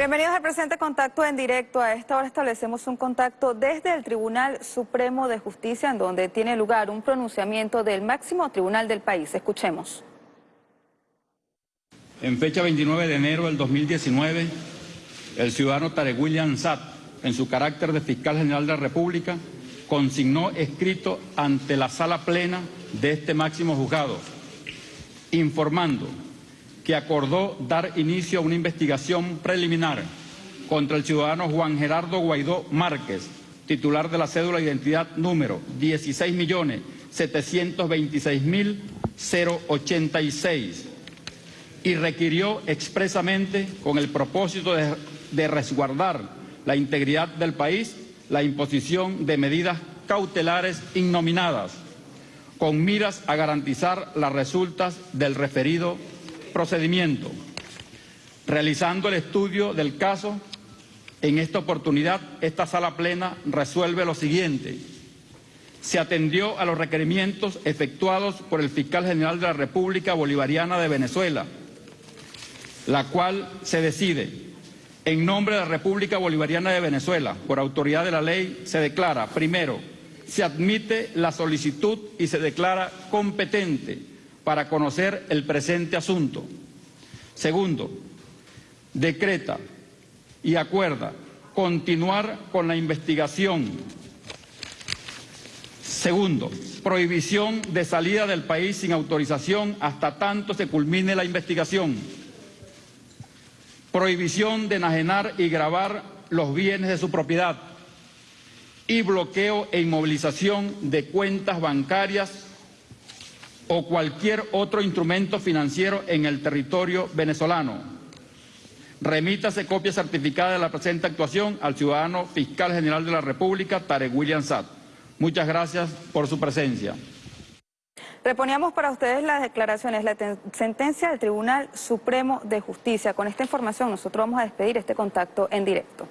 Bienvenidos al presente contacto en directo. A esta hora establecemos un contacto desde el Tribunal Supremo de Justicia, en donde tiene lugar un pronunciamiento del máximo tribunal del país. Escuchemos. En fecha 29 de enero del 2019, el ciudadano Tarek William Satt, en su carácter de fiscal general de la República, consignó escrito ante la sala plena de este máximo juzgado, informando que acordó dar inicio a una investigación preliminar contra el ciudadano Juan Gerardo Guaidó Márquez, titular de la cédula de identidad número 16.726.086 y requirió expresamente, con el propósito de, de resguardar la integridad del país, la imposición de medidas cautelares innominadas, con miras a garantizar las resultas del referido procedimiento. Realizando el estudio del caso, en esta oportunidad, esta sala plena resuelve lo siguiente. Se atendió a los requerimientos efectuados por el fiscal general de la República Bolivariana de Venezuela, la cual se decide en nombre de la República Bolivariana de Venezuela, por autoridad de la ley, se declara, primero, se admite la solicitud y se declara competente para conocer el presente asunto. Segundo, decreta y acuerda continuar con la investigación. Segundo, prohibición de salida del país sin autorización hasta tanto se culmine la investigación. Prohibición de enajenar y grabar los bienes de su propiedad y bloqueo e inmovilización de cuentas bancarias o cualquier otro instrumento financiero en el territorio venezolano. Remítase copia certificada de la presente actuación al ciudadano fiscal general de la República, Tarek William Satt. Muchas gracias por su presencia. Reponíamos para ustedes las declaraciones, la sentencia del Tribunal Supremo de Justicia. Con esta información nosotros vamos a despedir este contacto en directo.